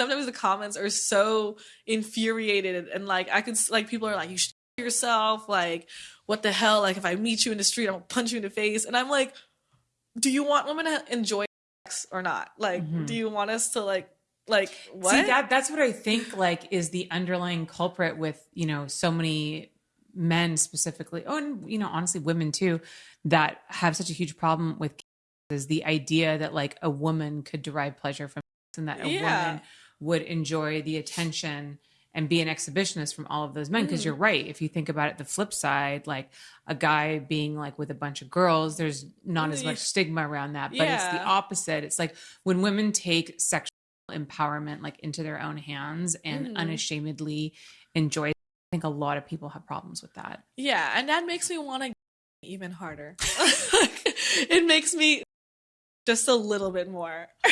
sometimes the comments are so infuriated and like I could like people are like you should yourself like what the hell like if I meet you in the street I'm gonna punch you in the face and I'm like do you want women to enjoy sex or not like Mhm. do you want us to like like what See that that's what I think like is the underlying culprit with you know so many men specifically, oh, and you know honestly women too, that have such a huge problem with is the idea that like a woman could derive pleasure from and that a Yeah. woman would enjoy the attention and be an exhibitionist from all of those men. Because Mhm. you're right. If you think about it the flip side like a guy being like with a bunch of girls there's not as Mm, much stigma around that but it's the opposite. It's like when women take sexual empowerment like into their own hands and Mhm. unashamedly enjoy i think a lot of people have problems with that. Yeah and that makes me want to even harder. It makes me just a little bit more